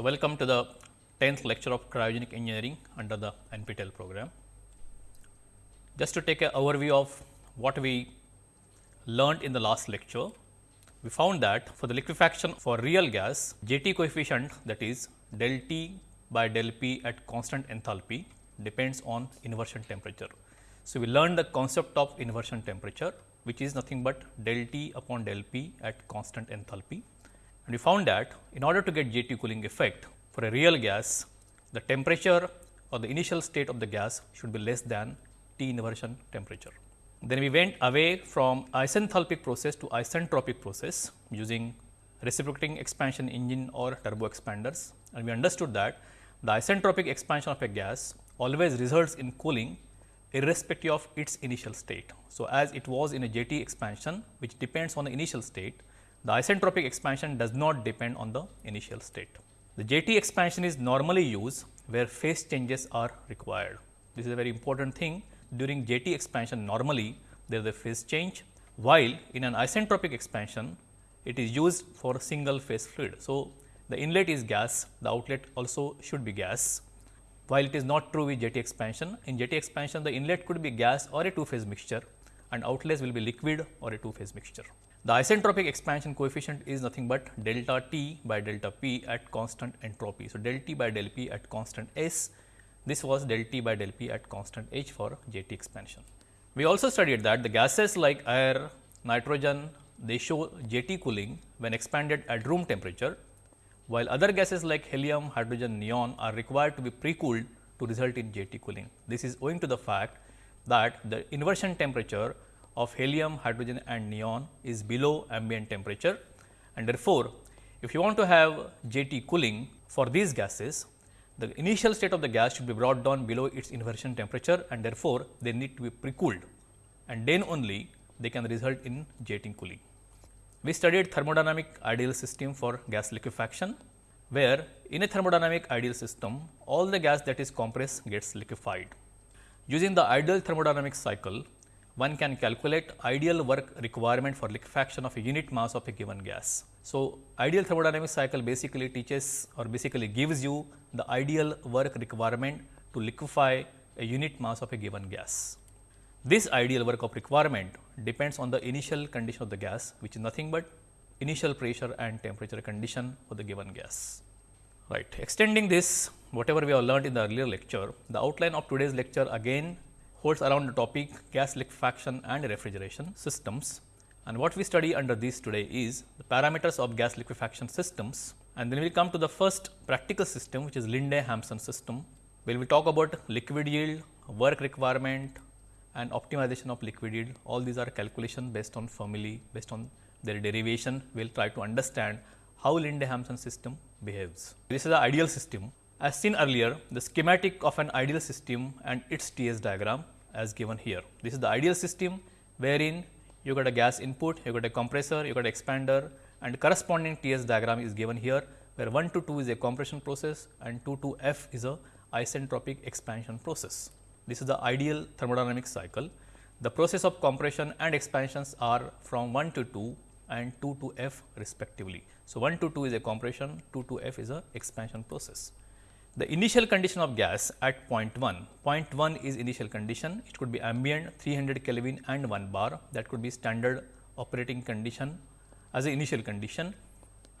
So, welcome to the 10th lecture of cryogenic engineering under the NPTEL program. Just to take an overview of what we learned in the last lecture, we found that for the liquefaction for real gas, JT coefficient that is del T by del P at constant enthalpy depends on inversion temperature. So, we learned the concept of inversion temperature which is nothing but del T upon del P at constant enthalpy and we found that in order to get JT cooling effect for a real gas, the temperature or the initial state of the gas should be less than T inversion temperature. Then we went away from isenthalpic process to isentropic process using reciprocating expansion engine or turbo expanders and we understood that the isentropic expansion of a gas always results in cooling irrespective of its initial state. So, as it was in a JT expansion which depends on the initial state, the isentropic expansion does not depend on the initial state. The JT expansion is normally used where phase changes are required. This is a very important thing during JT expansion normally there is a phase change, while in an isentropic expansion it is used for a single phase fluid. So, the inlet is gas, the outlet also should be gas, while it is not true with JT expansion. In JT expansion the inlet could be gas or a two phase mixture and outlets will be liquid or a two phase mixture. The isentropic expansion coefficient is nothing but delta T by delta P at constant entropy. So, del T by del P at constant S, this was del T by del P at constant H for JT expansion. We also studied that the gases like air, nitrogen, they show JT cooling when expanded at room temperature, while other gases like helium, hydrogen, neon are required to be pre-cooled to result in JT cooling. This is owing to the fact that the inversion temperature of helium, hydrogen and neon is below ambient temperature and therefore, if you want to have JT cooling for these gases, the initial state of the gas should be brought down below its inversion temperature and therefore, they need to be pre-cooled and then only they can result in JT cooling. We studied thermodynamic ideal system for gas liquefaction, where in a thermodynamic ideal system, all the gas that is compressed gets liquefied. Using the ideal thermodynamic cycle, one can calculate ideal work requirement for liquefaction of a unit mass of a given gas. So, ideal thermodynamic cycle basically teaches or basically gives you the ideal work requirement to liquefy a unit mass of a given gas. This ideal work of requirement depends on the initial condition of the gas which is nothing but initial pressure and temperature condition for the given gas. Right. Extending this whatever we have learned in the earlier lecture, the outline of today's lecture again holds around the topic gas liquefaction and refrigeration systems. And what we study under this today is the parameters of gas liquefaction systems and then we will come to the first practical system which is Linde-Hampson system, where we talk about liquid yield, work requirement and optimization of liquid yield. All these are calculation based on formulae, based on their derivation. We will try to understand how Linde-Hampson system behaves. This is the ideal system as seen earlier, the schematic of an ideal system and its TS diagram as given here. This is the ideal system wherein you got a gas input, you got a compressor, you got an expander and corresponding TS diagram is given here, where 1 to 2 is a compression process and 2 to F is a isentropic expansion process. This is the ideal thermodynamic cycle. The process of compression and expansions are from 1 to 2 and 2 to F respectively. So, 1 to 2 is a compression, 2 to F is a expansion process. The initial condition of gas at point 1, point 1 is initial condition, it could be ambient 300 Kelvin and 1 bar that could be standard operating condition as an initial condition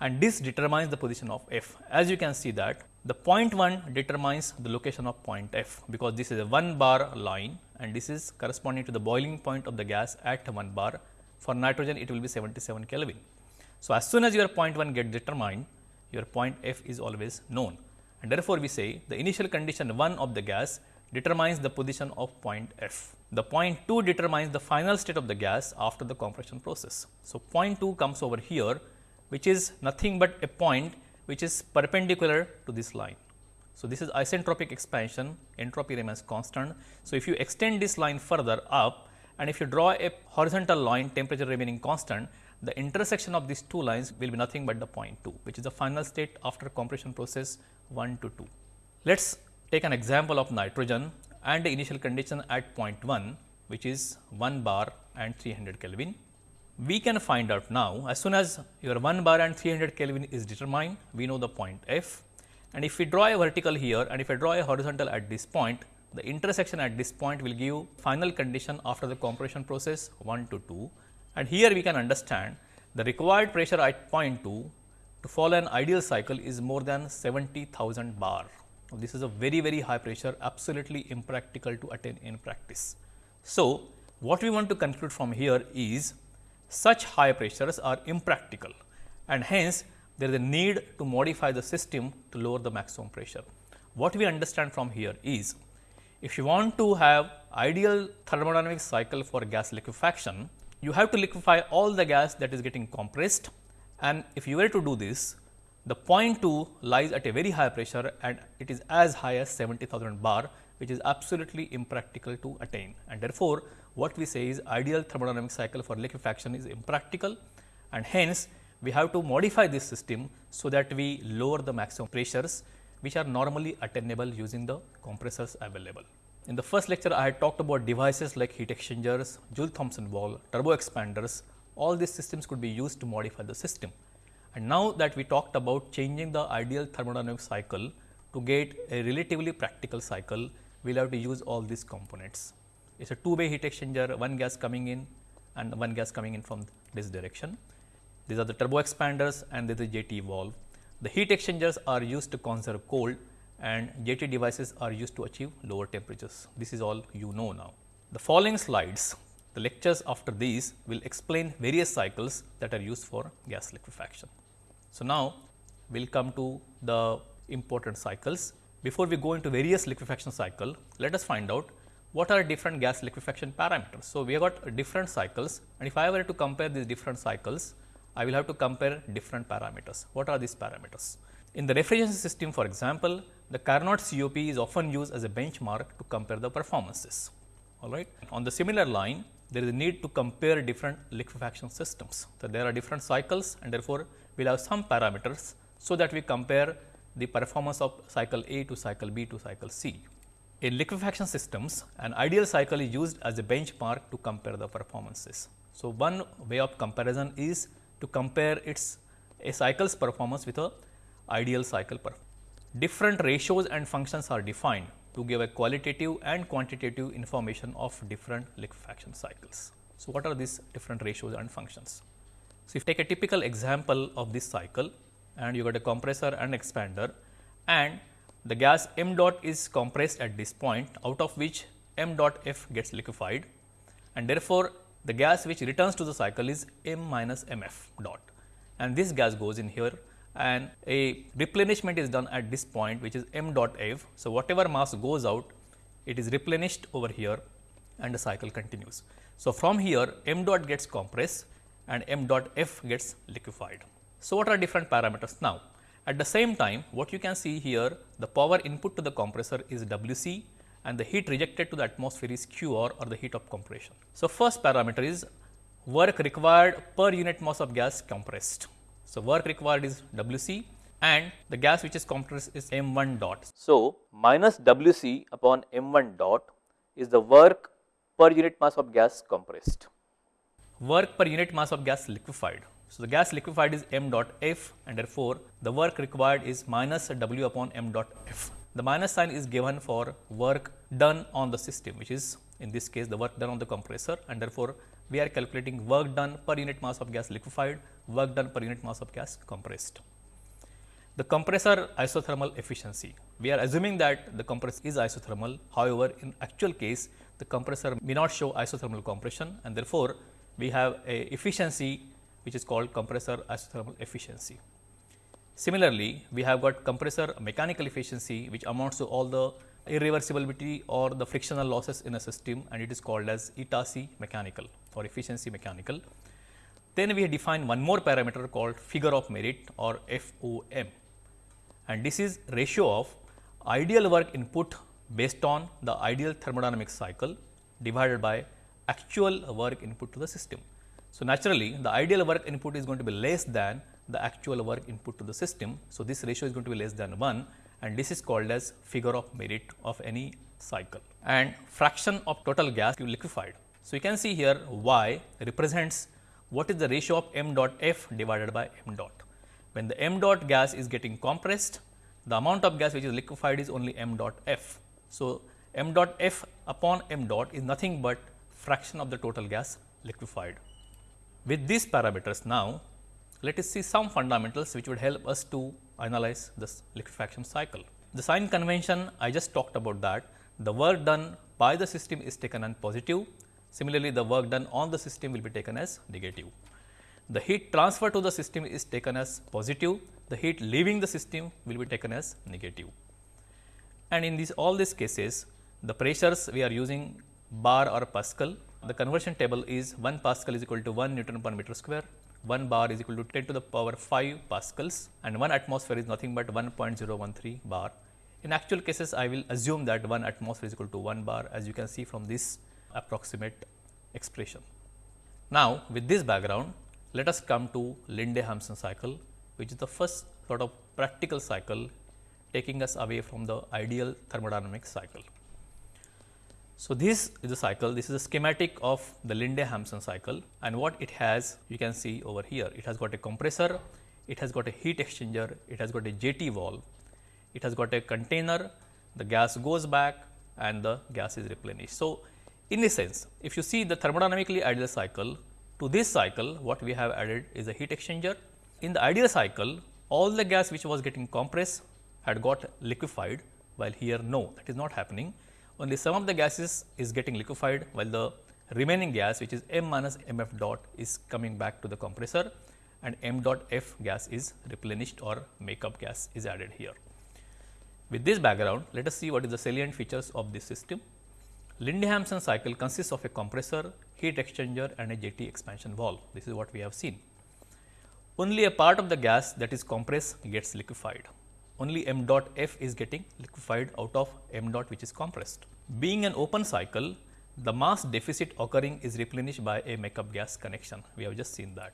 and this determines the position of F. As you can see that the point 1 determines the location of point F, because this is a 1 bar line and this is corresponding to the boiling point of the gas at 1 bar. For nitrogen it will be 77 Kelvin. So, as soon as your point 1 get determined, your point F is always known and therefore, we say the initial condition 1 of the gas determines the position of point F. The point 2 determines the final state of the gas after the compression process. So, point 2 comes over here which is nothing but a point which is perpendicular to this line. So, this is isentropic expansion entropy remains constant. So, if you extend this line further up and if you draw a horizontal line temperature remaining constant the intersection of these two lines will be nothing but the point 2 which is the final state after compression process 1 to 2. Let us take an example of nitrogen and the initial condition at point 1 which is 1 bar and 300 Kelvin. We can find out now as soon as your 1 bar and 300 Kelvin is determined, we know the point F and if we draw a vertical here and if I draw a horizontal at this point, the intersection at this point will give final condition after the compression process 1 to 2 and here we can understand the required pressure at point 2 to follow an ideal cycle is more than 70,000 bar. This is a very very high pressure absolutely impractical to attain in practice. So, what we want to conclude from here is such high pressures are impractical and hence there is a need to modify the system to lower the maximum pressure. What we understand from here is if you want to have ideal thermodynamic cycle for gas liquefaction, you have to liquefy all the gas that is getting compressed and if you were to do this, the point 2 lies at a very high pressure and it is as high as 70,000 bar which is absolutely impractical to attain and therefore, what we say is ideal thermodynamic cycle for liquefaction is impractical and hence we have to modify this system so that we lower the maximum pressures which are normally attainable using the compressors available. In the first lecture, I had talked about devices like heat exchangers, Joule-Thomson valve, turbo expanders, all these systems could be used to modify the system. And now that we talked about changing the ideal thermodynamic cycle to get a relatively practical cycle, we will have to use all these components. It is a two way heat exchanger, one gas coming in and one gas coming in from this direction. These are the turbo expanders and this is JT valve. The heat exchangers are used to conserve cold and JT devices are used to achieve lower temperatures. This is all you know now. The following slides, the lectures after these will explain various cycles that are used for gas liquefaction. So, now we will come to the important cycles. Before we go into various liquefaction cycle, let us find out what are different gas liquefaction parameters. So, we have got different cycles and if I were to compare these different cycles, I will have to compare different parameters. What are these parameters? In the refrigeration system for example, the Carnot COP is often used as a benchmark to compare the performances. All right. On the similar line, there is a need to compare different liquefaction systems. So, there are different cycles and therefore, we will have some parameters, so that we compare the performance of cycle A to cycle B to cycle C. In liquefaction systems, an ideal cycle is used as a benchmark to compare the performances. So, one way of comparison is to compare its a cycle's performance with a ideal cycle performance. Different ratios and functions are defined to give a qualitative and quantitative information of different liquefaction cycles. So, what are these different ratios and functions? So, if you take a typical example of this cycle and you got a compressor and expander and the gas m dot is compressed at this point out of which m dot f gets liquefied and therefore, the gas which returns to the cycle is m minus m f dot and this gas goes in here and a replenishment is done at this point which is m dot f. So, whatever mass goes out it is replenished over here and the cycle continues. So, from here m dot gets compressed and m dot f gets liquefied. So, what are different parameters now? At the same time what you can see here the power input to the compressor is W c and the heat rejected to the atmosphere is Q r or the heat of compression. So, first parameter is work required per unit mass of gas compressed. So, work required is W c and the gas which is compressed is m 1 dot. So, minus W c upon m 1 dot is the work per unit mass of gas compressed. Work per unit mass of gas liquefied. So, the gas liquefied is m dot f and therefore, the work required is minus W upon m dot f. The minus sign is given for work done on the system which is in this case the work done on the compressor and therefore, we are calculating work done per unit mass of gas liquefied, work done per unit mass of gas compressed. The compressor isothermal efficiency, we are assuming that the compressor is isothermal, however, in actual case the compressor may not show isothermal compression and therefore, we have a efficiency which is called compressor isothermal efficiency. Similarly, we have got compressor mechanical efficiency which amounts to all the irreversibility or the frictional losses in a system and it is called as eta C mechanical or efficiency mechanical. Then we define one more parameter called figure of merit or FOM and this is ratio of ideal work input based on the ideal thermodynamic cycle divided by actual work input to the system. So, naturally the ideal work input is going to be less than the actual work input to the system. So, this ratio is going to be less than 1 and this is called as figure of merit of any cycle and fraction of total gas liquefied. So, you can see here y represents what is the ratio of m dot f divided by m dot. When the m dot gas is getting compressed, the amount of gas which is liquefied is only m dot f. So, m dot f upon m dot is nothing but fraction of the total gas liquefied. With these parameters now, let us see some fundamentals which would help us to analyze this liquefaction cycle. The sign convention I just talked about that the work done by the system is taken as positive. Similarly, the work done on the system will be taken as negative. The heat transfer to the system is taken as positive, the heat leaving the system will be taken as negative. And in these all these cases, the pressures we are using bar or Pascal. The conversion table is 1 Pascal is equal to 1 Newton per meter square, 1 bar is equal to 10 to the power 5 Pascals and 1 atmosphere is nothing but 1.013 bar in actual cases, I will assume that 1 atmosphere is equal to 1 bar as you can see from this approximate expression. Now, with this background, let us come to Linde-Hampson cycle, which is the first sort of practical cycle taking us away from the ideal thermodynamic cycle. So, this is the cycle, this is a schematic of the Linde-Hampson cycle and what it has you can see over here. It has got a compressor, it has got a heat exchanger, it has got a JT valve it has got a container, the gas goes back and the gas is replenished. So, in this sense, if you see the thermodynamically ideal cycle, to this cycle what we have added is a heat exchanger. In the ideal cycle, all the gas which was getting compressed had got liquefied, while here no, that is not happening. Only some of the gases is getting liquefied, while the remaining gas which is m minus m f dot is coming back to the compressor and m dot f gas is replenished or makeup gas is added here. With this background, let us see what is the salient features of this system. Linde-Hampson cycle consists of a compressor, heat exchanger and a JT expansion valve. This is what we have seen. Only a part of the gas that is compressed gets liquefied. Only m dot f is getting liquefied out of m dot which is compressed. Being an open cycle, the mass deficit occurring is replenished by a makeup gas connection. We have just seen that.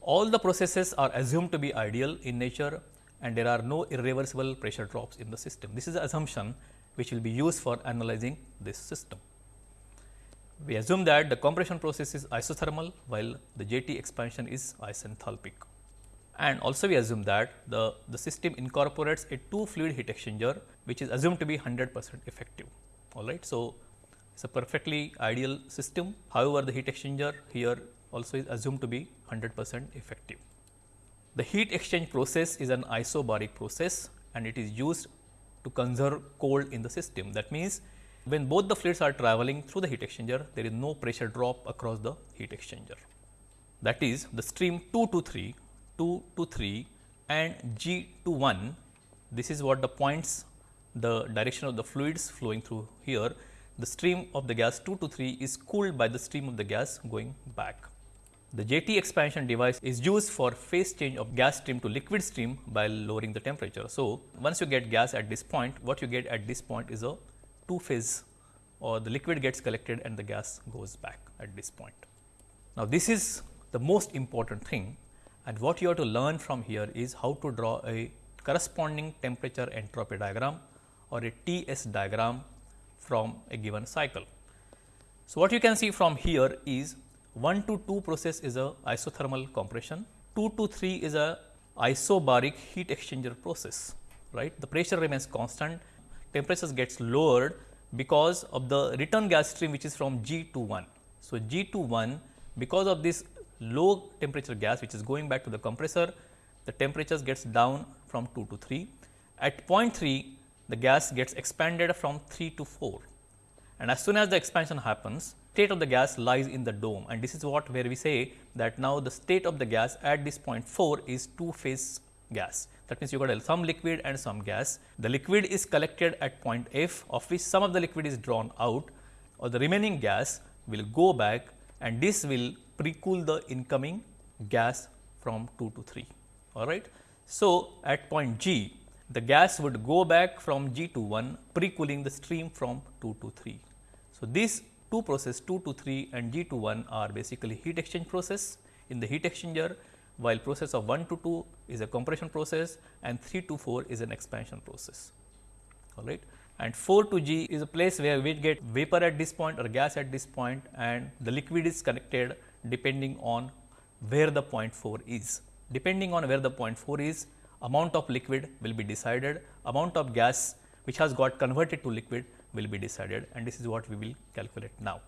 All the processes are assumed to be ideal in nature and there are no irreversible pressure drops in the system. This is the assumption which will be used for analyzing this system. We assume that the compression process is isothermal while the JT expansion is isenthalpic. And also we assume that the, the system incorporates a two fluid heat exchanger which is assumed to be 100 percent effective. All right. So, it is a perfectly ideal system. However, the heat exchanger here also is assumed to be 100 percent effective. The heat exchange process is an isobaric process and it is used to conserve cold in the system. That means, when both the fluids are traveling through the heat exchanger, there is no pressure drop across the heat exchanger. That is the stream 2 to 3, 2 to 3 and G to 1, this is what the points the direction of the fluids flowing through here. The stream of the gas 2 to 3 is cooled by the stream of the gas going back. The JT expansion device is used for phase change of gas stream to liquid stream by lowering the temperature. So, once you get gas at this point, what you get at this point is a two phase or the liquid gets collected and the gas goes back at this point. Now, this is the most important thing and what you have to learn from here is how to draw a corresponding temperature entropy diagram or a TS diagram from a given cycle. So, what you can see from here is 1 to 2 process is a isothermal compression, 2 to 3 is a isobaric heat exchanger process, right. The pressure remains constant, temperature gets lowered because of the return gas stream which is from G to 1. So, G to 1 because of this low temperature gas which is going back to the compressor, the temperatures gets down from 2 to 3. At point 3, the gas gets expanded from 3 to 4 and as soon as the expansion happens, state of the gas lies in the dome and this is what where we say that now the state of the gas at this point 4 is two phase gas. That means, you got some liquid and some gas. The liquid is collected at point F of which some of the liquid is drawn out or the remaining gas will go back and this will pre-cool the incoming gas from 2 to 3. All right. So, at point G the gas would go back from G to 1 pre-cooling the stream from 2 to 3. So, this two process 2 to 3 and G to 1 are basically heat exchange process in the heat exchanger while process of 1 to 2 is a compression process and 3 to 4 is an expansion process. All right. And 4 to G is a place where we get vapor at this point or gas at this point and the liquid is connected depending on where the point 4 is. Depending on where the point 4 is, amount of liquid will be decided, amount of gas which has got converted to liquid will be decided and this is what we will calculate now.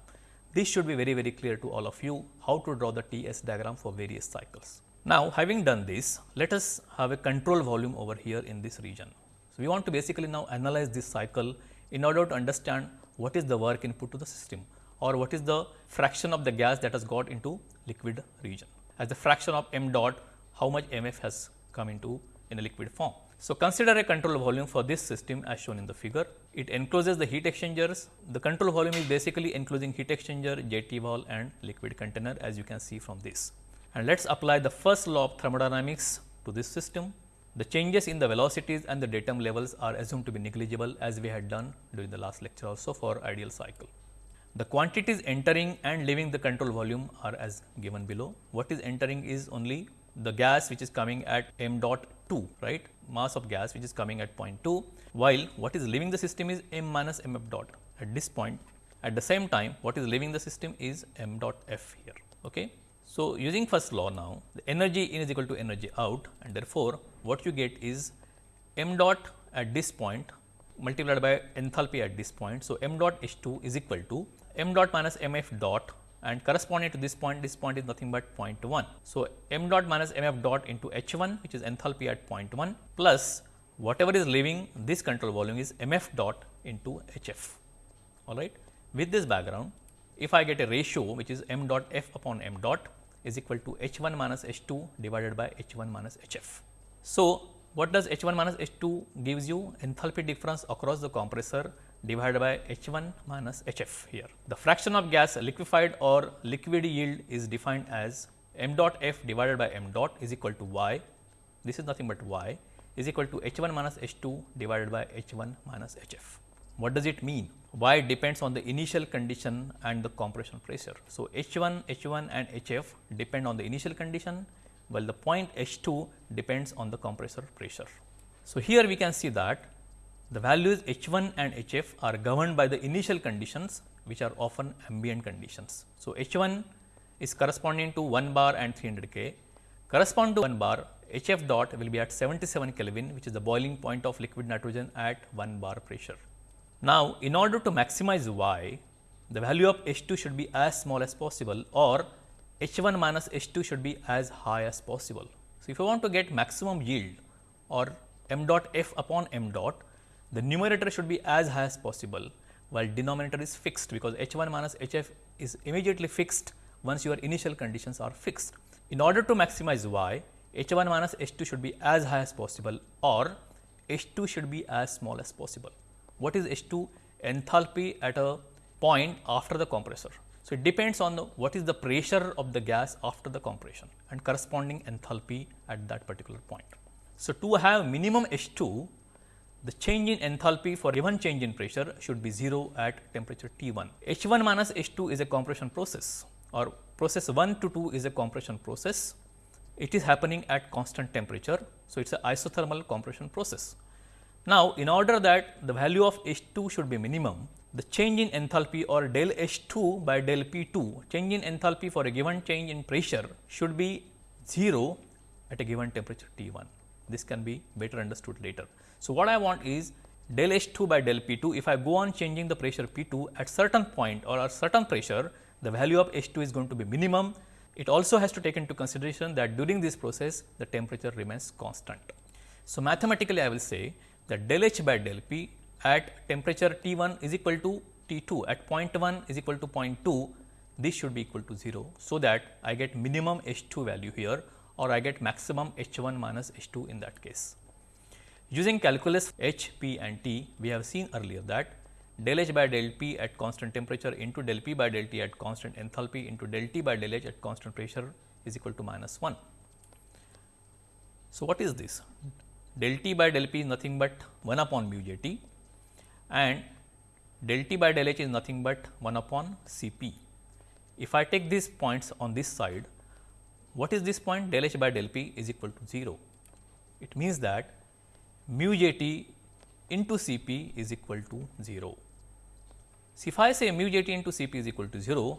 This should be very very clear to all of you how to draw the TS diagram for various cycles. Now, having done this, let us have a control volume over here in this region. So, we want to basically now analyze this cycle in order to understand what is the work input to the system or what is the fraction of the gas that has got into liquid region. As the fraction of m dot, how much mf has come into in a liquid form. So, consider a control volume for this system as shown in the figure. It encloses the heat exchangers. The control volume is basically enclosing heat exchanger, JT valve and liquid container as you can see from this. And let us apply the first law of thermodynamics to this system. The changes in the velocities and the datum levels are assumed to be negligible as we had done during the last lecture also for ideal cycle. The quantities entering and leaving the control volume are as given below. What is entering is only the gas which is coming at m dot 2 right mass of gas which is coming at point 2 while what is leaving the system is m minus m f dot at this point at the same time what is leaving the system is m dot f here. Okay. So, using first law now the energy in is equal to energy out and therefore, what you get is m dot at this point multiplied by enthalpy at this point. So, m dot H 2 is equal to m dot minus m f dot and corresponding to this point, this point is nothing but 0.1. So, m dot minus m f dot into H 1 which is enthalpy at 0.1 plus whatever is leaving this control volume is m f dot into H f. All right. With this background, if I get a ratio which is m dot f upon m dot is equal to H 1 minus H 2 divided by H 1 minus H f. So, what does H 1 minus H 2 gives you enthalpy difference across the compressor divided by H 1 minus H f here. The fraction of gas liquefied or liquid yield is defined as m dot f divided by m dot is equal to y, this is nothing but y is equal to H 1 minus H 2 divided by H 1 minus H f. What does it mean? Y depends on the initial condition and the compression pressure. So, H 1, H 1 and H f depend on the initial condition, while the point H 2 depends on the compressor pressure. So, here we can see that the values H 1 and H f are governed by the initial conditions which are often ambient conditions. So, H 1 is corresponding to 1 bar and 300 K, correspond to 1 bar H f dot will be at 77 Kelvin which is the boiling point of liquid nitrogen at 1 bar pressure. Now, in order to maximize Y, the value of H 2 should be as small as possible or H 1 minus H 2 should be as high as possible. So, if you want to get maximum yield or m dot f upon m dot, the numerator should be as high as possible while denominator is fixed because H 1 minus H f is immediately fixed once your initial conditions are fixed. In order to maximize y, H 1 minus H 2 should be as high as possible or H 2 should be as small as possible. What is H 2? Enthalpy at a point after the compressor. So, it depends on the, what is the pressure of the gas after the compression and corresponding enthalpy at that particular point. So, to have minimum H 2, the change in enthalpy for given change in pressure should be 0 at temperature T 1. H 1 minus H 2 is a compression process or process 1 to 2 is a compression process. It is happening at constant temperature. So, it is an isothermal compression process. Now, in order that the value of H 2 should be minimum, the change in enthalpy or del H 2 by del P 2, change in enthalpy for a given change in pressure should be 0 at a given temperature T 1. This can be better understood later. So, what I want is del H 2 by del P 2 if I go on changing the pressure P 2 at certain point or at certain pressure the value of H 2 is going to be minimum. It also has to take into consideration that during this process the temperature remains constant. So, mathematically I will say that del H by del P at temperature T 1 is equal to T 2 at point 1 is equal to point 2 this should be equal to 0. So, that I get minimum H 2 value here or I get maximum H 1 minus H 2 in that case. Using calculus H, P and T, we have seen earlier that del H by del P at constant temperature into del P by del T at constant enthalpy into del T by del H at constant pressure is equal to minus 1. So, what is this? Del T by del P is nothing but 1 upon mu J T and del T by del H is nothing but 1 upon C P. If I take these points on this side, what is this point? Del H by del P is equal to 0. It means that mu j t into C p is equal to 0. So, if I say mu j t into C p is equal to 0,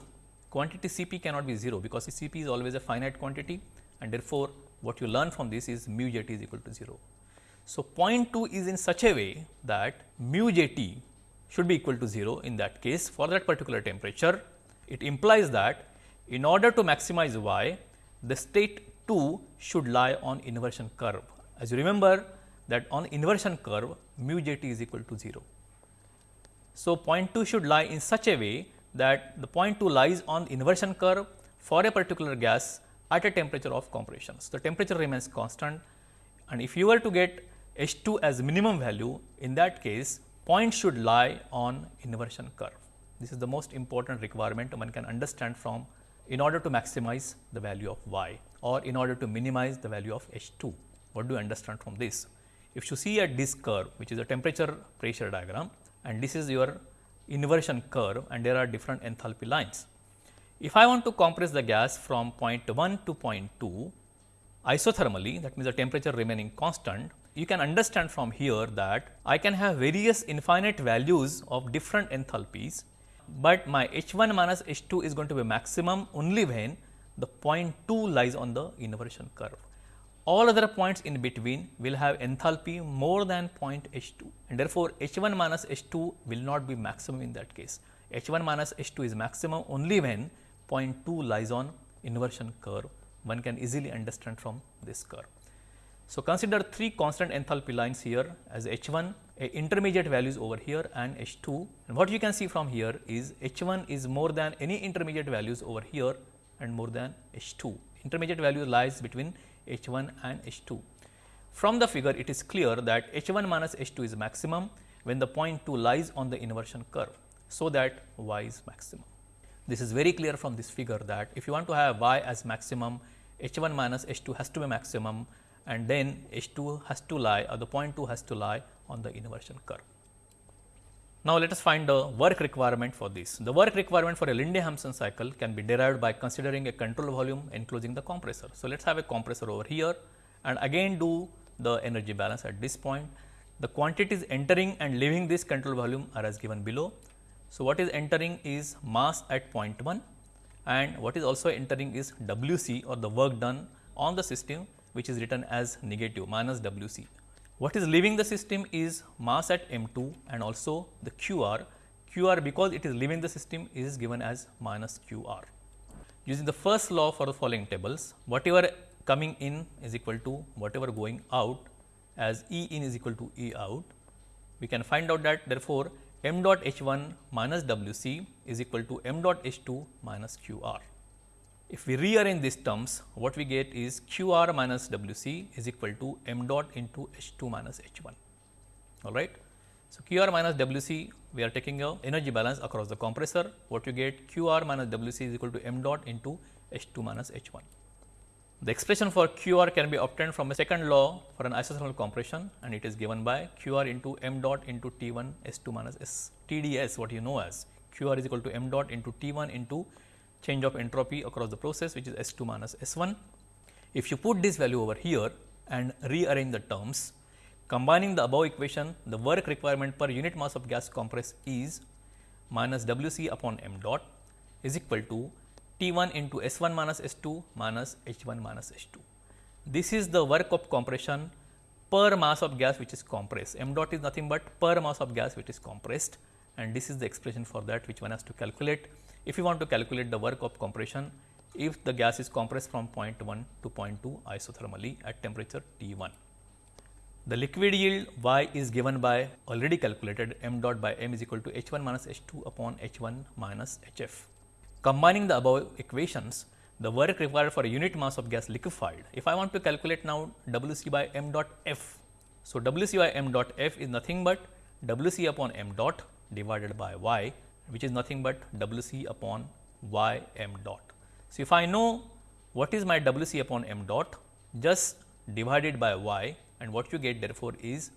quantity C p cannot be 0 because C p is always a finite quantity and therefore, what you learn from this is mu j t is equal to 0. So, point 2 is in such a way that mu j t should be equal to 0 in that case for that particular temperature. It implies that in order to maximize y, the state 2 should lie on inversion curve. As you remember that on inversion curve mu j t is equal to 0. So, point 2 should lie in such a way that the point 2 lies on inversion curve for a particular gas at a temperature of compression. So, the temperature remains constant and if you were to get H 2 as minimum value in that case point should lie on inversion curve. This is the most important requirement one can understand from in order to maximize the value of y or in order to minimize the value of H 2. What do you understand from this? If you see at this curve which is a temperature pressure diagram and this is your inversion curve and there are different enthalpy lines. If I want to compress the gas from point 1 to point 2 isothermally that means the temperature remaining constant, you can understand from here that I can have various infinite values of different enthalpies, but my H 1 minus H 2 is going to be maximum only when the point 2 lies on the inversion curve. All other points in between will have enthalpy more than point H 2 and therefore, H 1 minus H 2 will not be maximum in that case. H 1 minus H 2 is maximum only when point 2 lies on inversion curve. One can easily understand from this curve. So, consider three constant enthalpy lines here as H 1, intermediate values over here and H 2 and what you can see from here is H 1 is more than any intermediate values over here and more than H 2. Intermediate value lies between H 1 and H 2. From the figure it is clear that H 1 minus H 2 is maximum when the point 2 lies on the inversion curve. So, that y is maximum. This is very clear from this figure that if you want to have y as maximum H 1 minus H 2 has to be maximum and then H 2 has to lie or the point 2 has to lie on the inversion curve. Now, let us find the work requirement for this. The work requirement for a Linde-Hampson cycle can be derived by considering a control volume enclosing the compressor. So, let us have a compressor over here and again do the energy balance at this point. The quantities entering and leaving this control volume are as given below. So, what is entering is mass at point 1 and what is also entering is W c or the work done on the system which is written as negative minus W c. What is leaving the system is mass at m 2 and also the Qr. Qr because it is leaving the system is given as minus q r. Using the first law for the following tables, whatever coming in is equal to whatever going out as E in is equal to E out. We can find out that therefore, m dot h 1 minus W c is equal to m dot h 2 minus q r. If we rearrange these terms, what we get is q r minus W c is equal to m dot into h 2 minus h 1. All right. So, q r minus W c we are taking a energy balance across the compressor. What you get q r minus W c is equal to m dot into h 2 minus h 1. The expression for q r can be obtained from a second law for an isothermal compression and it is given by q r into m dot into T 1 S 2 minus S T D S what you know as q r is equal to m dot into T 1 into change of entropy across the process which is S 2 minus S 1. If you put this value over here and rearrange the terms, combining the above equation, the work requirement per unit mass of gas compressed is minus W c upon m dot is equal to T 1 into S 1 minus S 2 minus H 1 minus H 2. This is the work of compression per mass of gas which is compressed. m dot is nothing but per mass of gas which is compressed and this is the expression for that which one has to calculate if you want to calculate the work of compression if the gas is compressed from point 1 to point 2 isothermally at temperature T 1. The liquid yield Y is given by already calculated m dot by m is equal to H 1 minus H 2 upon H 1 minus H f. Combining the above equations, the work required for a unit mass of gas liquefied. If I want to calculate now W c by m dot f. So, W c by m dot f is nothing but W c upon m dot divided by y which is nothing but W c upon y m dot. So, if I know what is my W c upon m dot just divided by y and what you get therefore is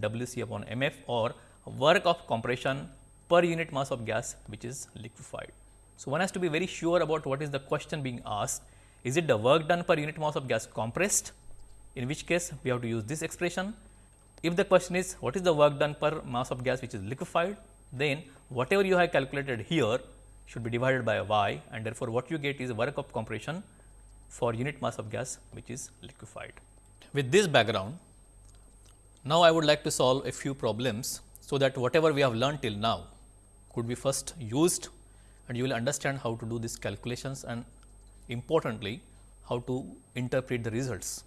W c upon m f or work of compression per unit mass of gas which is liquefied. So, one has to be very sure about what is the question being asked. Is it the work done per unit mass of gas compressed in which case we have to use this expression. If the question is what is the work done per mass of gas which is liquefied then whatever you have calculated here should be divided by y and therefore, what you get is work of compression for unit mass of gas which is liquefied. With this background, now I would like to solve a few problems so that whatever we have learned till now could be first used and you will understand how to do these calculations and importantly how to interpret the results.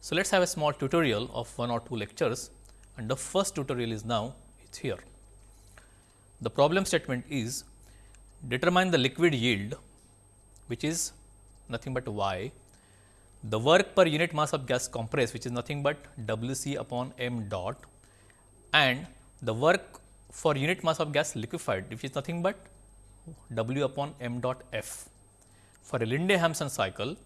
So, let us have a small tutorial of one or two lectures and the first tutorial is now it's here. The problem statement is determine the liquid yield which is nothing but y, the work per unit mass of gas compressed which is nothing but W c upon m dot and the work for unit mass of gas liquefied which is nothing but W upon m dot f for a Linde-Hampson cycle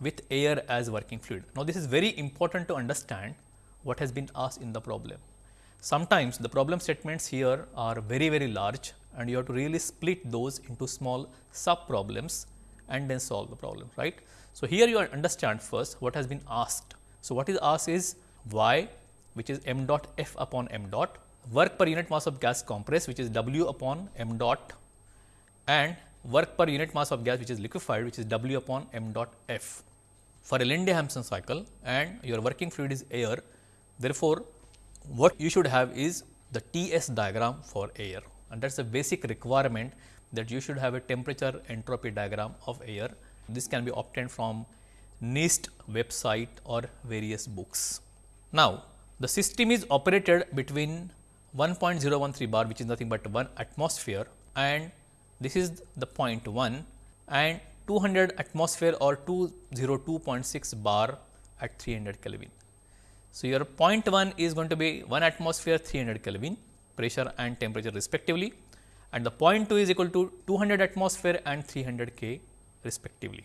with air as working fluid. Now, this is very important to understand what has been asked in the problem. Sometimes the problem statements here are very very large and you have to really split those into small sub problems and then solve the problem right. So, here you understand first what has been asked. So, what is asked is y which is m dot f upon m dot work per unit mass of gas compressed which is w upon m dot and work per unit mass of gas which is liquefied which is w upon m dot f for a Linde-Hampson cycle and your working fluid is air. Therefore, what you should have is the T s diagram for air and that is a basic requirement that you should have a temperature entropy diagram of air. This can be obtained from NIST website or various books. Now, the system is operated between 1.013 bar which is nothing but 1 atmosphere and this is the point 1 and 200 atmosphere or 202.6 bar at 300 Kelvin. So, your point 1 is going to be 1 atmosphere 300 Kelvin pressure and temperature respectively and the point 2 is equal to 200 atmosphere and 300 K respectively.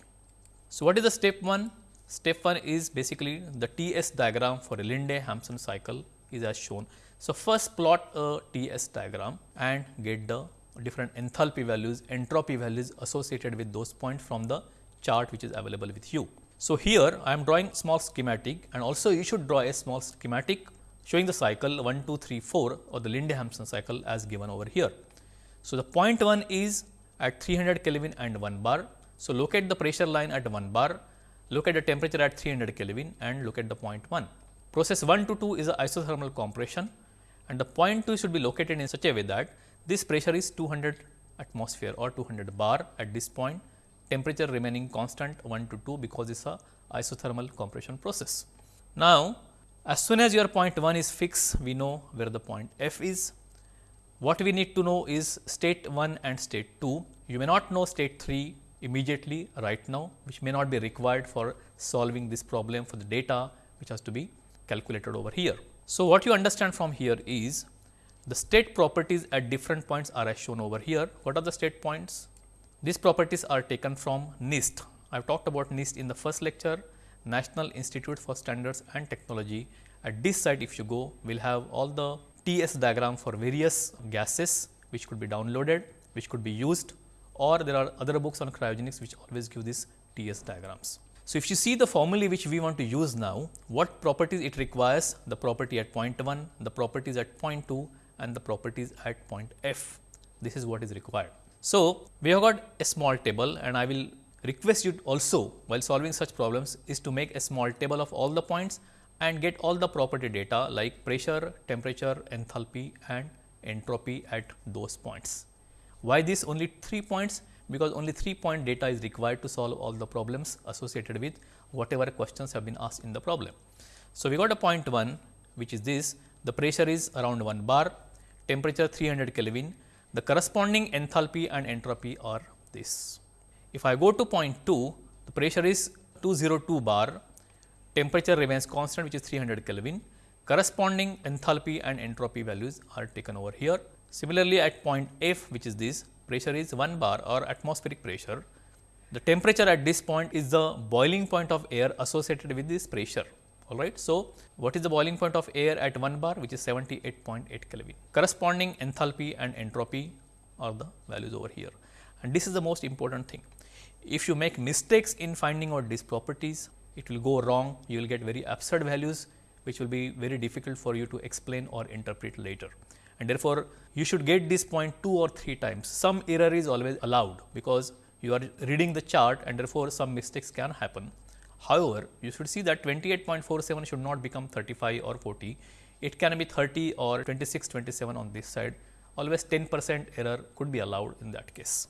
So, what is the step 1? Step 1 is basically the T s diagram for a Linde-Hampson cycle is as shown. So, first plot a T s diagram and get the different enthalpy values, entropy values associated with those points from the chart which is available with you. So, here I am drawing small schematic and also you should draw a small schematic showing the cycle 1, 2, 3, 4 or the Linde-Hampson cycle as given over here. So, the point 1 is at 300 Kelvin and 1 bar. So, locate the pressure line at 1 bar, look at the temperature at 300 Kelvin and look at the point 1. Process 1 to 2 is a isothermal compression and the point 2 should be located in such a way that this pressure is 200 atmosphere or 200 bar at this point, temperature remaining constant 1 to 2 because it is a isothermal compression process. Now, as soon as your point 1 is fixed, we know where the point f is. What we need to know is state 1 and state 2. You may not know state 3 immediately right now, which may not be required for solving this problem for the data which has to be calculated over here. So, what you understand from here is the state properties at different points are as shown over here. What are the state points? These properties are taken from NIST. I have talked about NIST in the first lecture, National Institute for Standards and Technology. At this site, if you go, we will have all the TS diagram for various gases which could be downloaded, which could be used or there are other books on cryogenics which always give these TS diagrams. So, if you see the formulae which we want to use now, what properties it requires? The property at point 1, the properties at point 2 and the properties at point f. This is what is required. So, we have got a small table and I will request you also while solving such problems is to make a small table of all the points and get all the property data like pressure, temperature, enthalpy and entropy at those points. Why this only 3 points? Because only 3 point data is required to solve all the problems associated with whatever questions have been asked in the problem. So, we got a point 1 which is this the pressure is around 1 bar temperature 300 Kelvin, the corresponding enthalpy and entropy are this. If I go to point 2, the pressure is 202 bar, temperature remains constant which is 300 Kelvin, corresponding enthalpy and entropy values are taken over here. Similarly, at point F which is this, pressure is 1 bar or atmospheric pressure. The temperature at this point is the boiling point of air associated with this pressure all right. So, what is the boiling point of air at 1 bar which is 78.8 Kelvin. Corresponding enthalpy and entropy are the values over here and this is the most important thing. If you make mistakes in finding out these properties, it will go wrong, you will get very absurd values which will be very difficult for you to explain or interpret later. And therefore, you should get this point 2 or 3 times. Some error is always allowed because you are reading the chart and therefore, some mistakes can happen. However, you should see that 28.47 should not become 35 or 40, it can be 30 or 26, 27 on this side, always 10 percent error could be allowed in that case.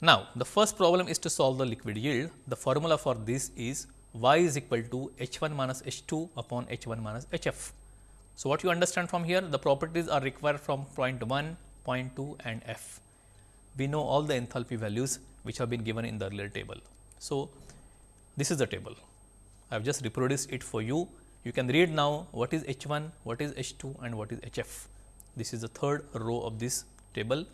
Now, the first problem is to solve the liquid yield. The formula for this is y is equal to h 1 minus h 2 upon h 1 minus h f. So, what you understand from here the properties are required from point 1, point 2 and f. We know all the enthalpy values which have been given in the earlier table. So, this is the table. I have just reproduced it for you. You can read now what is H 1, what is H 2 and what is H f. This is the third row of this table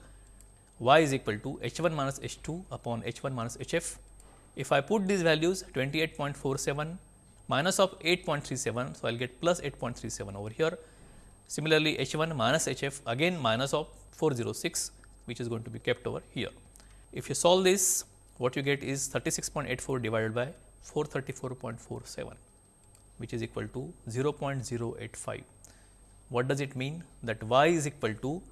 y is equal to H 1 minus H 2 upon H 1 minus H f if I put these values 28.47 minus of 8.37, so I will get plus 8.37 over here. Similarly, H 1 minus H f again minus of 406 which is going to be kept over here. If you solve this what you get is 36.84 divided by 434.47 which is equal to 0.085. What does it mean? That y is equal to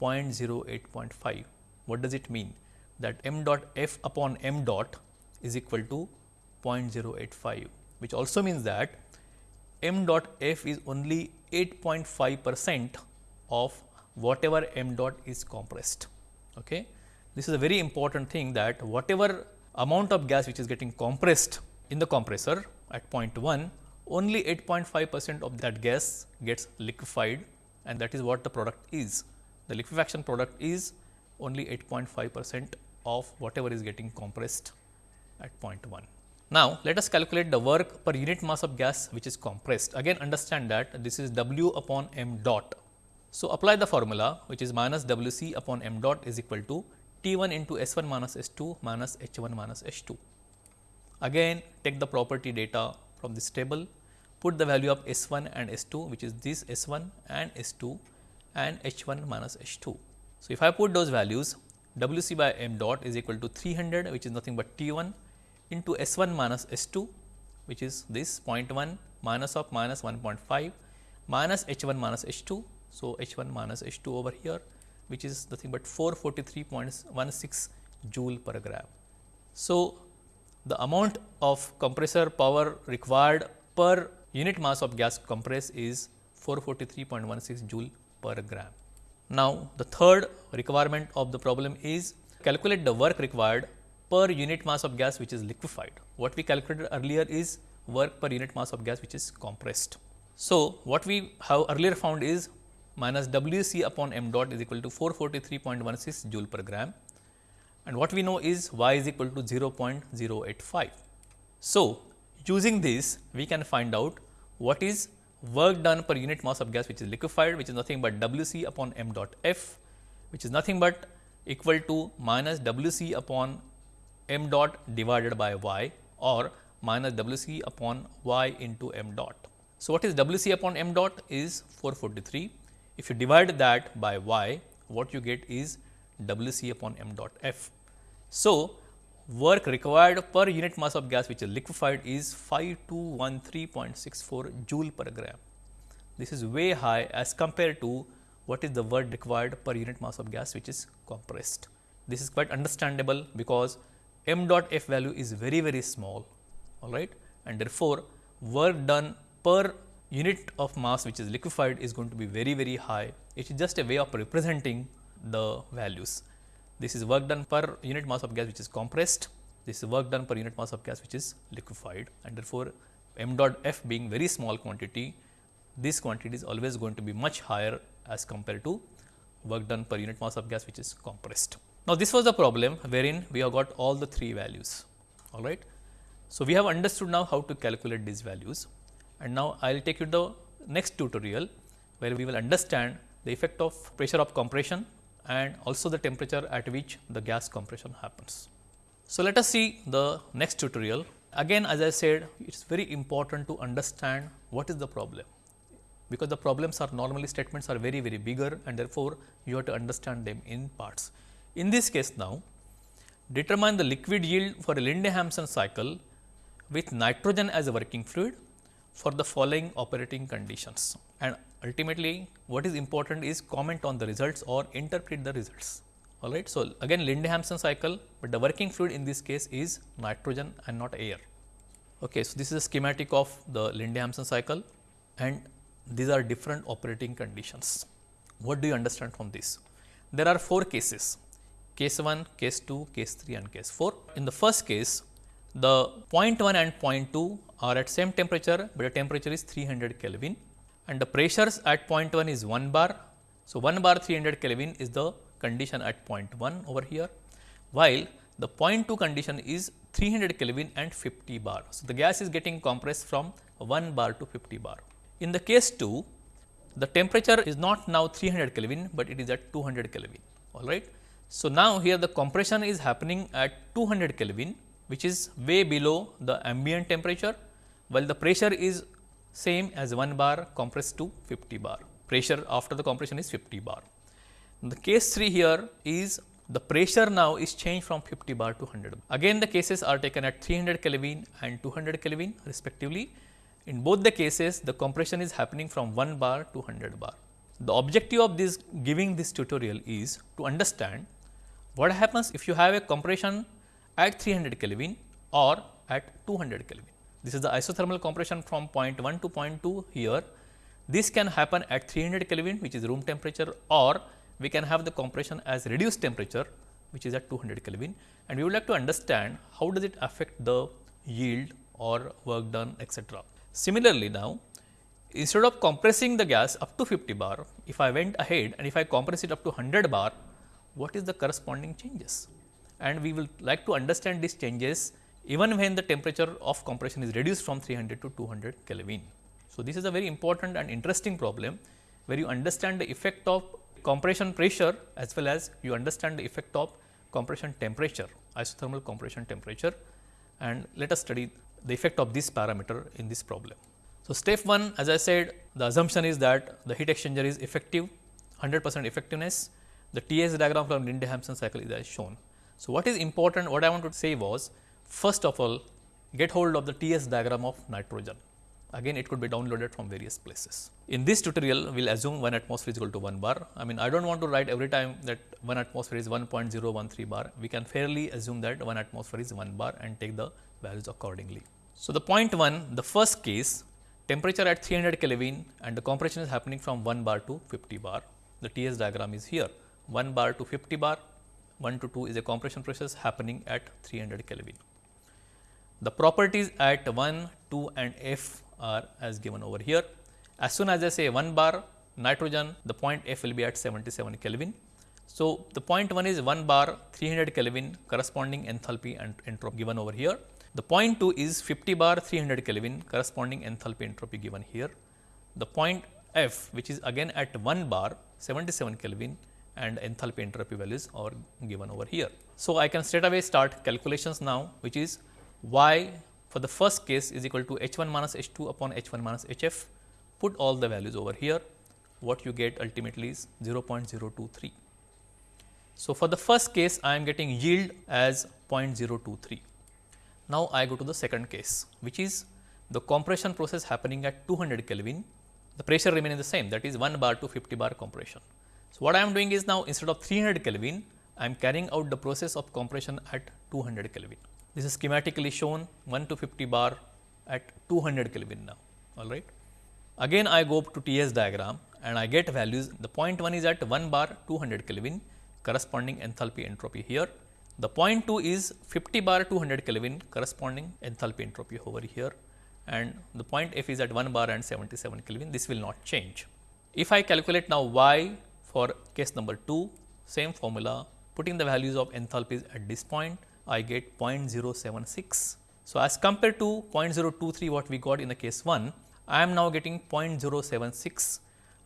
0.08.5. What does it mean? That m dot f upon m dot is equal to 0.085 which also means that m dot f is only 8.5 percent of whatever m dot is compressed. Okay. This is a very important thing that whatever amount of gas which is getting compressed in the compressor at point 1 only 8.5 percent of that gas gets liquefied and that is what the product is. The liquefaction product is only 8.5 percent of whatever is getting compressed at point 1. Now, let us calculate the work per unit mass of gas which is compressed. Again understand that this is W upon m dot. So, apply the formula which is minus W c upon m dot is equal to T 1 into S 1 minus S 2 minus H 1 minus H 2. Again take the property data from this table, put the value of S 1 and S 2 which is this S 1 and S 2 and H 1 minus H 2. So, if I put those values W c by m dot is equal to 300 which is nothing but T 1 into S 1 minus S 2 which is this 0.1 minus of minus 1.5 minus H 1 minus H 2. So, H 1 minus H 2 over here which is nothing but 443.16 joule per gram. So, the amount of compressor power required per unit mass of gas compressed is 443.16 joule per gram. Now, the third requirement of the problem is calculate the work required per unit mass of gas which is liquefied. What we calculated earlier is work per unit mass of gas which is compressed. So, what we have earlier found is minus W c upon m dot is equal to 443.16 joule per gram and what we know is y is equal to 0.085. So, using this we can find out what is work done per unit mass of gas which is liquefied which is nothing but W c upon m dot f which is nothing but equal to minus W c upon m dot divided by y or minus W c upon y into m dot. So, what is W c upon m dot is 443. If you divide that by y, what you get is W c upon m dot f. So, work required per unit mass of gas which is liquefied is 5213.64 joule per gram. This is way high as compared to what is the work required per unit mass of gas which is compressed. This is quite understandable because m dot f value is very very small all right and therefore, work done per unit of mass which is liquefied is going to be very very high. It is just a way of representing the values. This is work done per unit mass of gas which is compressed, this is work done per unit mass of gas which is liquefied. And therefore, m dot f being very small quantity, this quantity is always going to be much higher as compared to work done per unit mass of gas which is compressed. Now, this was the problem wherein we have got all the three values. All right. So, we have understood now how to calculate these values. And now I will take you to the next tutorial where we will understand the effect of pressure of compression and also the temperature at which the gas compression happens. So, let us see the next tutorial. Again as I said it is very important to understand what is the problem because the problems are normally statements are very very bigger and therefore, you have to understand them in parts. In this case now, determine the liquid yield for a Linde-Hampson cycle with nitrogen as a working fluid for the following operating conditions. And ultimately, what is important is comment on the results or interpret the results. all right. So, again Linde-Hampson cycle, but the working fluid in this case is nitrogen and not air. Okay, so, this is a schematic of the Linde-Hampson cycle and these are different operating conditions. What do you understand from this? There are four cases, case 1, case 2, case 3 and case 4. In the first case, the point 1 and point 2 are at same temperature, but the temperature is 300 Kelvin and the pressures at point 1 is 1 bar. So, 1 bar 300 Kelvin is the condition at point 1 over here, while the point 2 condition is 300 Kelvin and 50 bar. So, the gas is getting compressed from 1 bar to 50 bar. In the case 2, the temperature is not now 300 Kelvin, but it is at 200 Kelvin all right. So, now here the compression is happening at 200 Kelvin which is way below the ambient temperature, while the pressure is same as 1 bar compressed to 50 bar. Pressure after the compression is 50 bar. The case 3 here is the pressure now is changed from 50 bar to 100. bar. Again the cases are taken at 300 Kelvin and 200 Kelvin respectively. In both the cases the compression is happening from 1 bar to 100 bar. The objective of this giving this tutorial is to understand what happens if you have a compression at 300 Kelvin or at 200 Kelvin. This is the isothermal compression from point 1 to point 2 here. This can happen at 300 Kelvin which is room temperature or we can have the compression as reduced temperature which is at 200 Kelvin and we would like to understand how does it affect the yield or work done etc. Similarly, now instead of compressing the gas up to 50 bar, if I went ahead and if I compress it up to 100 bar, what is the corresponding changes? And we will like to understand these changes even when the temperature of compression is reduced from 300 to 200 Kelvin. So, this is a very important and interesting problem where you understand the effect of compression pressure as well as you understand the effect of compression temperature, isothermal compression temperature and let us study the effect of this parameter in this problem. So, step 1 as I said the assumption is that the heat exchanger is effective 100 percent effectiveness. The TS diagram from Linde-Hampson cycle is as shown. So, what is important what I want to say was first of all get hold of the TS diagram of nitrogen again it could be downloaded from various places. In this tutorial we will assume 1 atmosphere is equal to 1 bar. I mean I do not want to write every time that 1 atmosphere is 1.013 bar, we can fairly assume that 1 atmosphere is 1 bar and take the values accordingly. So, the point 1 the first case temperature at 300 Kelvin and the compression is happening from 1 bar to 50 bar. The TS diagram is here 1 bar to 50 bar 1 to 2 is a compression process happening at 300 Kelvin. The properties at 1, 2 and F are as given over here. As soon as I say 1 bar nitrogen, the point F will be at 77 Kelvin. So, the point 1 is 1 bar 300 Kelvin corresponding enthalpy and entropy given over here. The point 2 is 50 bar 300 Kelvin corresponding enthalpy entropy given here. The point F which is again at 1 bar 77 Kelvin and enthalpy entropy values are given over here. So, I can straight away start calculations now which is y for the first case is equal to h 1 minus h 2 upon h 1 minus h f, put all the values over here, what you get ultimately is 0.023. So, for the first case I am getting yield as 0.023. Now, I go to the second case which is the compression process happening at 200 Kelvin, the pressure remaining the same that is 1 bar to 50 bar compression. So, what I am doing is now instead of 300 Kelvin, I am carrying out the process of compression at 200 Kelvin. This is schematically shown 1 to 50 bar at 200 Kelvin now, all right. Again I go up to TS diagram and I get values. The point 1 is at 1 bar 200 Kelvin corresponding enthalpy entropy here. The point 2 is 50 bar 200 Kelvin corresponding enthalpy entropy over here and the point F is at 1 bar and 77 Kelvin. This will not change. If I calculate now Y for case number 2, same formula, putting the values of enthalpies at this point, I get 0.076. So, as compared to 0.023 what we got in the case 1, I am now getting 0.076.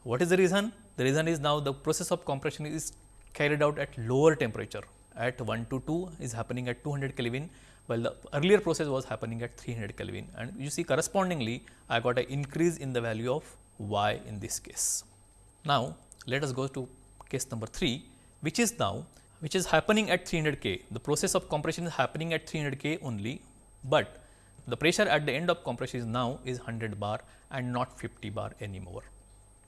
What is the reason? The reason is now the process of compression is carried out at lower temperature at 1 to 2 is happening at 200 Kelvin while the earlier process was happening at 300 Kelvin and you see correspondingly I got an increase in the value of y in this case. Now, let us go to case number 3 which is now which is happening at 300 K. The process of compression is happening at 300 K only, but the pressure at the end of compression is now is 100 bar and not 50 bar anymore.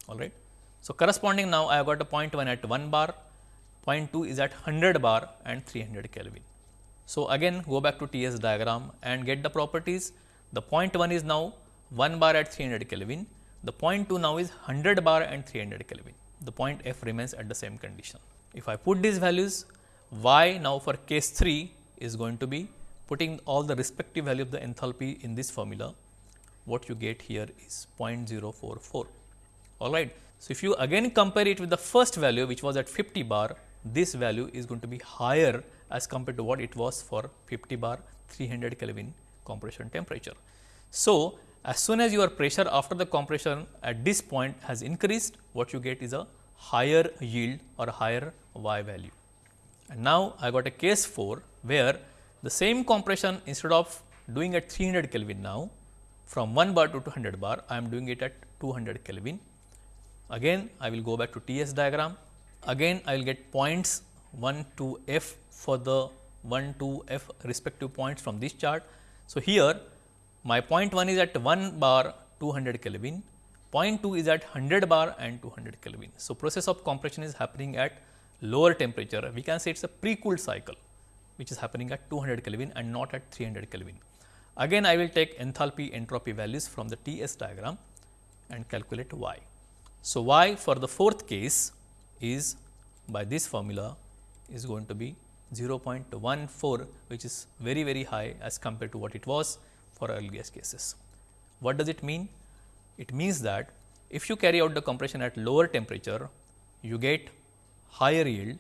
All right. So, corresponding now I have got a point 1 at 1 bar, point 2 is at 100 bar and 300 Kelvin. So, again go back to TS diagram and get the properties. The point 1 is now 1 bar at 300 Kelvin, the point 2 now is 100 bar and 300 Kelvin. The point F remains at the same condition. If I put these values, Y now for case 3 is going to be putting all the respective value of the enthalpy in this formula, what you get here is 0.044. All right. So, if you again compare it with the first value which was at 50 bar, this value is going to be higher as compared to what it was for 50 bar 300 Kelvin compression temperature. So, as soon as your pressure after the compression at this point has increased, what you get is a higher yield or higher Y value. And now, I got a case 4 where the same compression instead of doing at 300 Kelvin now from 1 bar to 200 bar, I am doing it at 200 Kelvin. Again, I will go back to TS diagram. Again, I will get points 1 to F for the 1 to F respective points from this chart. So, here my point 1 is at 1 bar 200 Kelvin, point 2 is at 100 bar and 200 Kelvin. So, process of compression is happening at lower temperature. We can say it is a pre-cooled cycle which is happening at 200 Kelvin and not at 300 Kelvin. Again, I will take enthalpy entropy values from the TS diagram and calculate Y. So, Y for the fourth case is by this formula is going to be 0.14 which is very very high as compared to what it was for earlier cases. What does it mean? It means that if you carry out the compression at lower temperature, you get higher yield.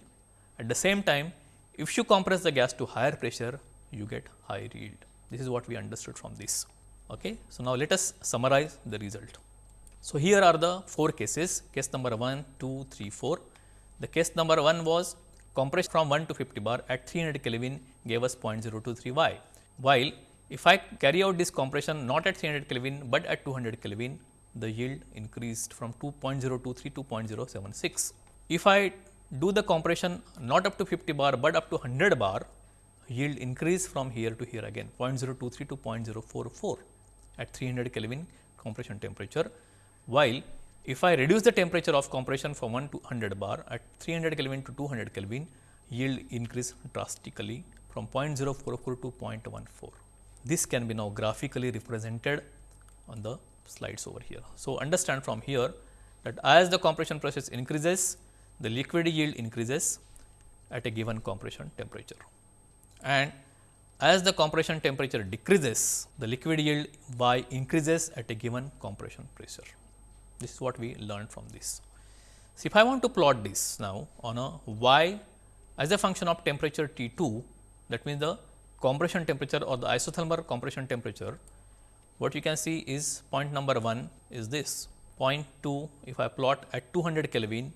At the same time, if you compress the gas to higher pressure, you get higher yield. This is what we understood from this. Okay. So, now let us summarize the result. So, here are the four cases, case number 1, 2, 3, 4. The case number 1 was compression from 1 to 50 bar at 300 Kelvin gave us 0.023 Y, while if I carry out this compression not at 300 Kelvin, but at 200 Kelvin, the yield increased from 2.023 to 0.076. If I do the compression not up to 50 bar, but up to 100 bar, yield increase from here to here again 0.023 to 0.044 at 300 Kelvin compression temperature, while if I reduce the temperature of compression from 1 to 100 bar at 300 Kelvin to 200 Kelvin, yield increase drastically from 0.044 to 0.14. This can be now graphically represented on the slides over here. So, understand from here that as the compression process increases, the liquid yield increases at a given compression temperature. And as the compression temperature decreases, the liquid yield y increases at a given compression pressure. This is what we learned from this. So, if I want to plot this now on a y as a function of temperature T 2, that means the compression temperature or the isothermal compression temperature, what you can see is point number 1 is this. Point 2, if I plot at 200 Kelvin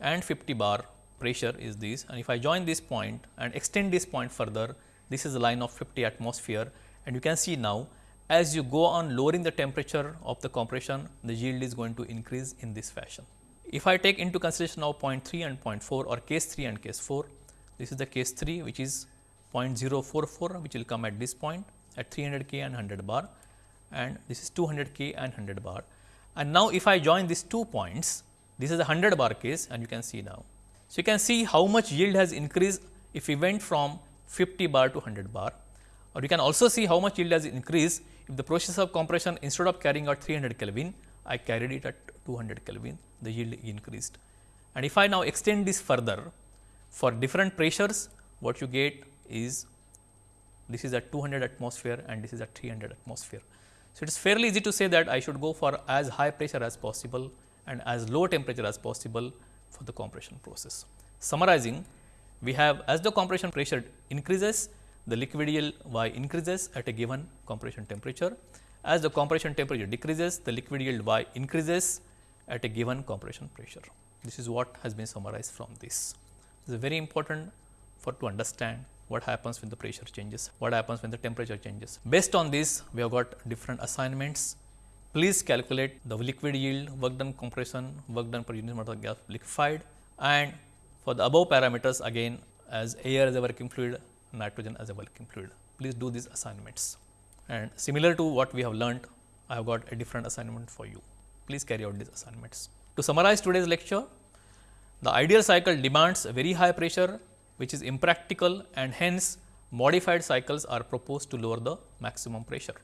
and 50 bar pressure is this and if I join this point and extend this point further, this is the line of 50 atmosphere and you can see now as you go on lowering the temperature of the compression, the yield is going to increase in this fashion. If I take into consideration now point 3 and point 4 or case 3 and case 4, this is the case 3 which is 0.044 which will come at this point at 300 K and 100 bar and this is 200 K and 100 bar. And now, if I join these two points, this is a 100 bar case and you can see now. So, you can see how much yield has increased if we went from 50 bar to 100 bar or you can also see how much yield has increased if the process of compression instead of carrying out 300 Kelvin, I carried it at 200 Kelvin, the yield increased. And if I now extend this further for different pressures, what you get is this is at 200 atmosphere and this is at 300 atmosphere. So, it is fairly easy to say that I should go for as high pressure as possible and as low temperature as possible for the compression process. Summarizing, we have as the compression pressure increases, the liquid yield Y increases at a given compression temperature. As the compression temperature decreases, the liquid yield Y increases at a given compression pressure. This is what has been summarized from this. This is very important for to understand what happens when the pressure changes, what happens when the temperature changes. Based on this, we have got different assignments. Please calculate the liquid yield, work done compression, work done per unit mass of gas liquefied and for the above parameters again as air as a working fluid, nitrogen as a working fluid. Please do these assignments and similar to what we have learnt, I have got a different assignment for you. Please carry out these assignments. To summarize today's lecture, The ideal cycle demands a very high pressure which is impractical and hence modified cycles are proposed to lower the maximum pressure.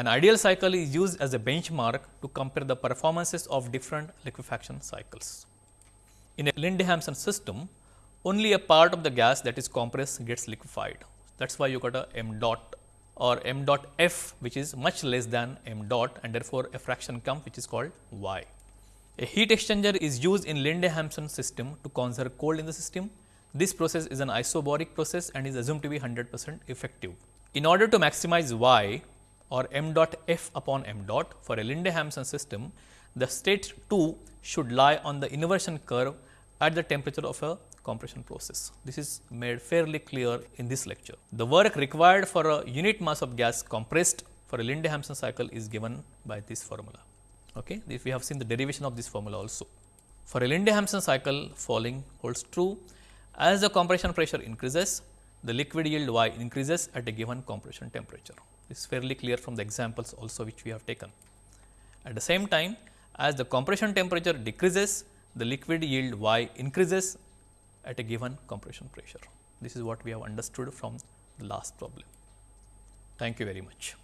An ideal cycle is used as a benchmark to compare the performances of different liquefaction cycles. In a Linde-Hampson system, only a part of the gas that is compressed gets liquefied. That is why you got a m dot or m dot f which is much less than m dot and therefore, a fraction comes which is called y. A heat exchanger is used in Linde-Hampson system to conserve cold in the system. This process is an isobaric process and is assumed to be 100 percent effective. In order to maximize y or m dot f upon m dot for a Linde-Hampson system, the state 2 should lie on the inversion curve at the temperature of a compression process. This is made fairly clear in this lecture. The work required for a unit mass of gas compressed for a Linde-Hampson cycle is given by this formula. Okay. If we have seen the derivation of this formula also. For a Linde-Hampson cycle falling holds true as the compression pressure increases, the liquid yield Y increases at a given compression temperature. This is fairly clear from the examples also which we have taken. At the same time, as the compression temperature decreases, the liquid yield Y increases at a given compression pressure. This is what we have understood from the last problem. Thank you very much.